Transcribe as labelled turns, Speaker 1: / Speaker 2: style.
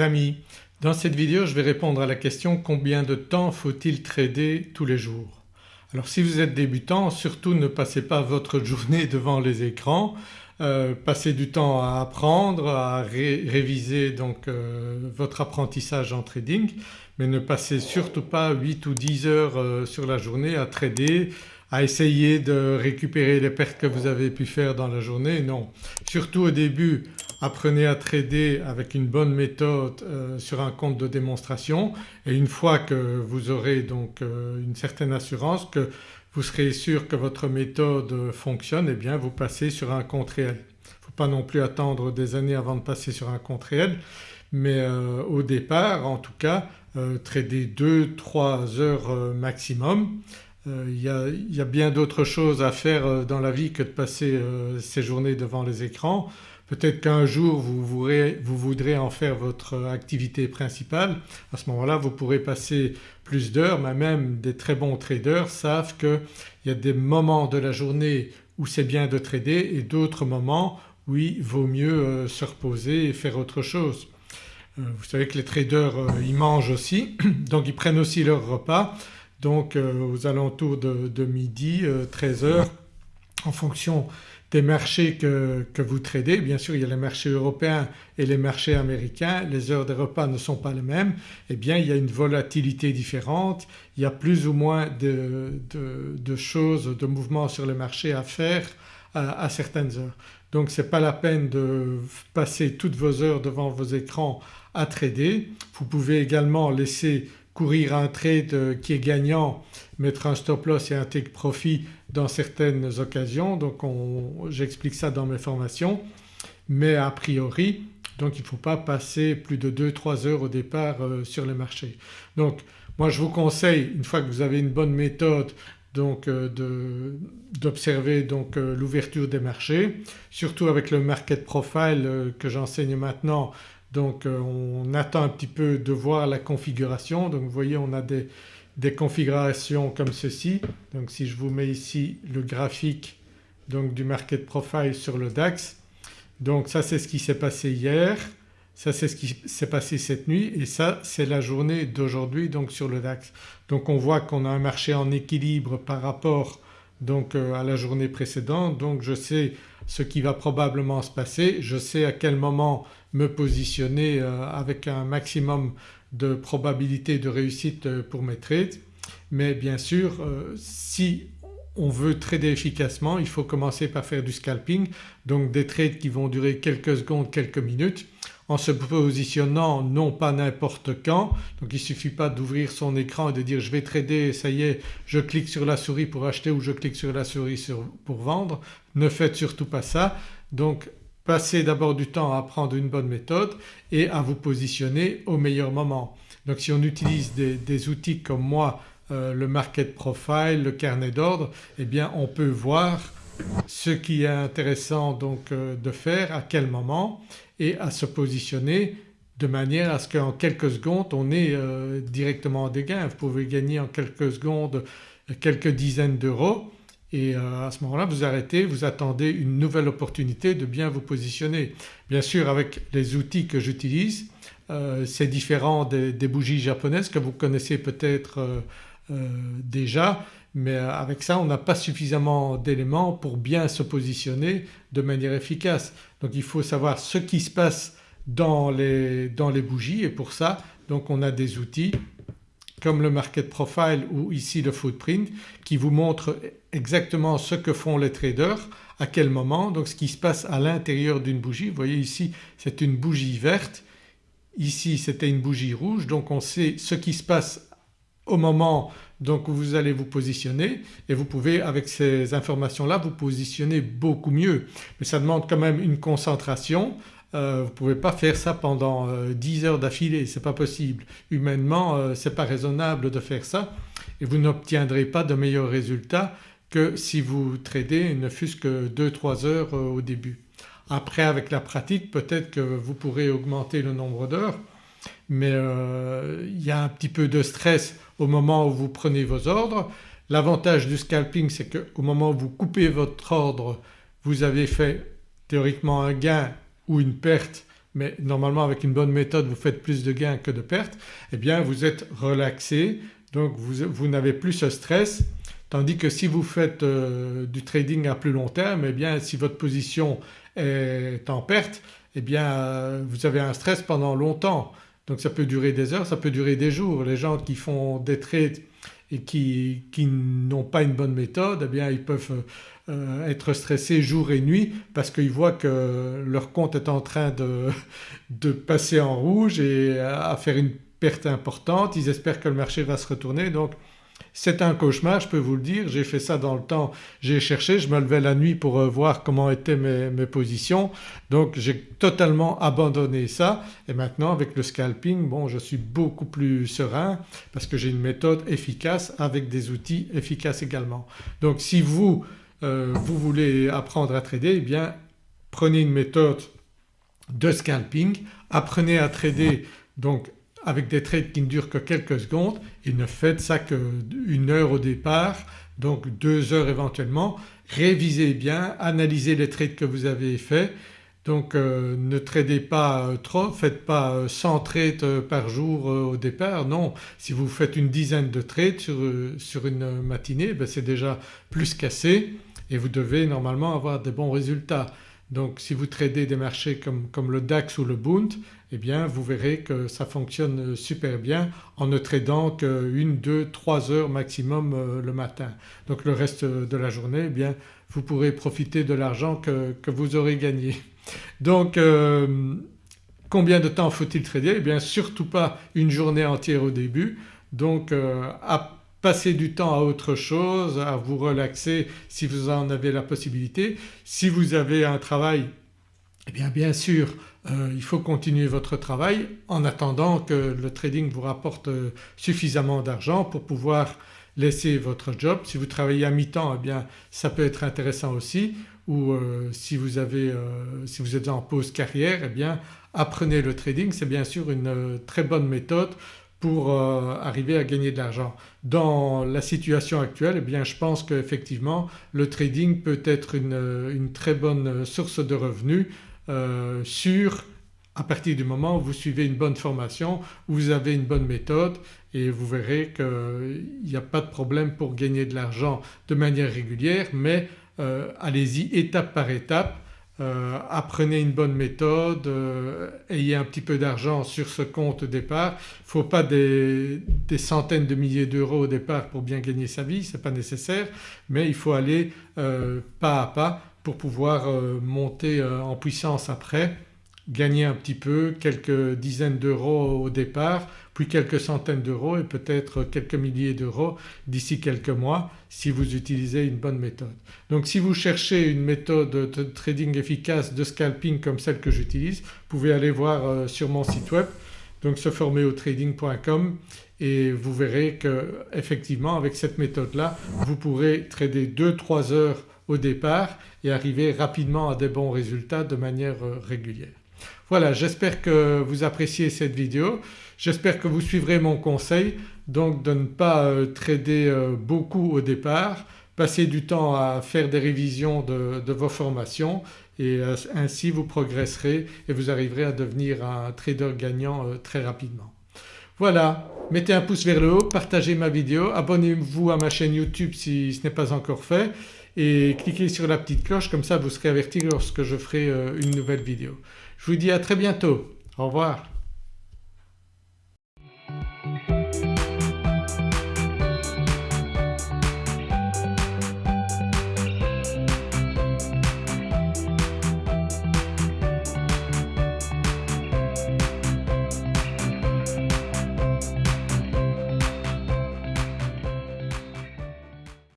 Speaker 1: amis, dans cette vidéo je vais répondre à la question combien de temps faut-il trader tous les jours? Alors si vous êtes débutant surtout ne passez pas votre journée devant les écrans, euh, passez du temps à apprendre, à réviser donc euh, votre apprentissage en trading mais ne passez surtout pas 8 ou 10 heures euh, sur la journée à trader, à essayer de récupérer les pertes que vous avez pu faire dans la journée, non. Surtout au début apprenez à trader avec une bonne méthode euh, sur un compte de démonstration et une fois que vous aurez donc euh, une certaine assurance que vous serez sûr que votre méthode fonctionne et eh bien vous passez sur un compte réel. Il ne faut pas non plus attendre des années avant de passer sur un compte réel mais euh, au départ en tout cas trader 2-3 heures maximum il y, a, il y, a, bien d'autres choses à faire dans la vie que de passer ces journées devant les écrans. Peut-être qu'un jour vous, voudrez, en faire votre activité principale, à ce moment-là vous pourrez passer plus d'heures mais même des très bons traders savent qu'il y a des moments de la journée où c'est bien de trader et d'autres moments où il vaut mieux euh, se reposer et faire autre chose. Euh, vous savez que les traders euh, ils mangent aussi donc ils prennent aussi leur repas donc aux alentours de, midi 13h en fonction des marchés que, vous tradez. Bien sûr il y a les marchés européens et les marchés américains, les heures des repas ne sont pas les mêmes, eh bien il y a une volatilité différente, il y a plus ou moins de, choses, de mouvements sur le marché à faire à, à certaines heures. Donc ce n'est pas la peine de passer toutes vos heures devant vos écrans à trader. Vous pouvez également laisser courir un trade euh, qui est gagnant, mettre un stop loss et un take profit dans certaines occasions donc j'explique ça dans mes formations mais a priori donc il ne faut pas passer plus de 2-3 heures au départ euh, sur les marchés. Donc moi je vous conseille une fois que vous avez une bonne méthode donc euh, d'observer donc l'ouverture des marchés surtout avec le market profile que j'enseigne maintenant donc euh, on attend un petit peu de voir la configuration. Donc vous voyez on a des, configurations comme ceci. Donc si je vous mets ici le graphique donc du market profile sur le DAX donc ça c'est ce qui s'est passé hier, ça c'est ce qui s'est passé cette nuit. Et ça c'est la journée d'aujourd'hui donc sur le DAX. Donc on voit qu'on a un marché en équilibre par rapport donc euh, à la journée précédente donc je sais ce qui va probablement se passer, je sais à quel moment me positionner euh, avec un maximum de probabilité de réussite euh, pour mes trades. Mais bien sûr si on veut trader efficacement il faut commencer par faire du scalping. Donc des trades qui vont durer quelques secondes, quelques minutes en se positionnant non pas n'importe quand donc il suffit pas d'ouvrir son écran et de dire je vais trader ça y est je clique sur la souris pour acheter ou je clique sur la souris pour vendre. Ne faites surtout pas ça donc passez d'abord du temps à apprendre une bonne méthode et à vous positionner au meilleur moment. Donc si on utilise des, outils comme moi euh, le market profile, le carnet d'ordre eh bien on peut voir ce qui est intéressant donc euh, de faire, à quel moment et à se positionner de manière à ce qu'en quelques secondes on ait euh, directement des gains. Vous pouvez gagner en quelques secondes quelques dizaines d'euros et euh, à ce moment-là vous arrêtez, vous attendez une nouvelle opportunité de bien vous positionner. Bien sûr avec les outils que j'utilise c'est différent des, bougies japonaises que vous connaissez peut-être déjà mais avec ça on n'a pas suffisamment d'éléments pour bien se positionner de manière efficace. Donc il faut savoir ce qui se passe dans les, dans les bougies et pour ça donc on a des outils comme le market profile ou ici le footprint qui vous montrent exactement ce que font les traders, à quel moment, donc ce qui se passe à l'intérieur d'une bougie. Vous voyez ici c'est une bougie verte, ici c'était une bougie rouge donc on sait ce qui se passe au moment donc vous allez vous positionner et vous pouvez avec ces informations-là vous positionner beaucoup mieux mais ça demande quand même une concentration euh, vous ne pouvez pas faire ça pendant 10 euh, heures d'affilée, c'est pas possible. Humainement euh, ce n'est pas raisonnable de faire ça et vous n'obtiendrez pas de meilleurs résultats que si vous tradez ne fût-ce que 2-3 heures au début. Après avec la pratique peut-être que vous pourrez augmenter le nombre d'heures mais il y a un petit peu de stress au moment où vous prenez vos ordres. L'avantage du scalping c'est qu'au moment où vous coupez votre ordre vous avez fait théoriquement un gain ou une perte mais normalement avec une bonne méthode vous faites plus de gains que de pertes. Eh bien vous êtes relaxé donc vous, n'avez plus ce stress. Tandis que si vous faites euh, du trading à plus long terme eh bien si votre position est en perte eh bien euh, vous avez un stress pendant longtemps donc ça peut durer des heures, ça peut durer des jours. Les gens qui font des trades et qui, n'ont pas une bonne méthode eh bien ils peuvent euh, être stressés jour et nuit parce qu'ils voient que leur compte est en train de, de passer en rouge et à faire une perte importante. Ils espèrent que le marché va se retourner donc c'est un cauchemar je peux vous le dire, j'ai fait ça dans le temps, j'ai cherché, je me levais la nuit pour euh, voir comment étaient mes, positions. Donc j'ai totalement abandonné ça. Et maintenant avec le scalping bon je suis beaucoup plus serein parce que j'ai une méthode efficace avec des outils efficaces également. Donc si vous, euh, vous voulez apprendre à trader eh bien prenez une méthode de scalping, apprenez à trader donc avec des trades qui ne durent que quelques secondes et ne faites ça qu'une heure au départ donc deux heures éventuellement. Révisez bien, analysez les trades que vous avez faits donc euh, ne tradez pas euh, trop, faites pas 100 euh, trades par jour au départ, non. Si vous faites une dizaine de trades sur, une matinée ben c'est déjà plus qu'assez et vous devez normalement avoir des bons résultats. Donc si vous tradez des marchés comme, le DAX ou le Bund eh bien vous verrez que ça fonctionne super bien en ne tradant qu'une, deux, trois heures maximum euh, le matin. Donc le reste de la journée eh bien vous pourrez profiter de l'argent que, vous aurez gagné. Donc euh, combien de temps faut-il trader? Eh bien surtout pas une journée entière au début donc euh, à passer du temps à autre chose, à vous relaxer si vous en avez la possibilité. Si vous avez un travail eh bien bien sûr euh, il faut continuer votre travail en attendant que le trading vous rapporte euh, suffisamment d'argent pour pouvoir laisser votre job. Si vous travaillez à mi-temps eh bien ça peut être intéressant aussi ou euh, si, vous avez, si vous êtes en pause carrière eh bien apprenez le trading c'est bien sûr une très bonne méthode pour arriver à gagner de l'argent. Dans la situation actuelle eh bien je pense qu'effectivement le trading peut être une très bonne source de revenus euh, sur à partir du moment où vous suivez une bonne formation, où vous avez une bonne méthode et vous verrez qu'il n'y a pas de problème pour gagner de l'argent de manière régulière mais euh, allez-y étape par étape, euh, apprenez une bonne méthode, ayez un petit peu d'argent sur ce compte au départ. Il ne faut pas des, centaines de milliers d'euros au départ pour bien gagner sa vie, ce n'est pas nécessaire mais il faut aller pas à pas pour pouvoir euh, monter euh, en puissance après, gagner un petit peu, quelques dizaines d'euros au départ quelques centaines d'euros et peut-être quelques milliers d'euros d'ici quelques mois si vous utilisez une bonne méthode. Donc si vous cherchez une méthode de trading efficace de scalping comme celle que j'utilise vous pouvez aller voir euh, sur mon site web donc seformerauxtrading.com et vous verrez que effectivement avec cette méthode là vous pourrez trader 2-3 heures au départ et arriver rapidement à des bons résultats de manière euh, régulière. Voilà j'espère que vous appréciez cette vidéo, j'espère que vous suivrez mon conseil donc de ne pas euh, trader euh, beaucoup au départ, passer du temps à faire des révisions de, vos formations et ainsi vous progresserez et vous arriverez à devenir un trader gagnant très rapidement. Voilà, mettez un pouce vers le haut, partagez ma vidéo, abonnez-vous à ma chaîne YouTube si ce n'est pas encore fait et cliquez sur la petite cloche comme ça vous serez averti lorsque je ferai euh, une nouvelle vidéo. Je vous dis à très bientôt, au revoir.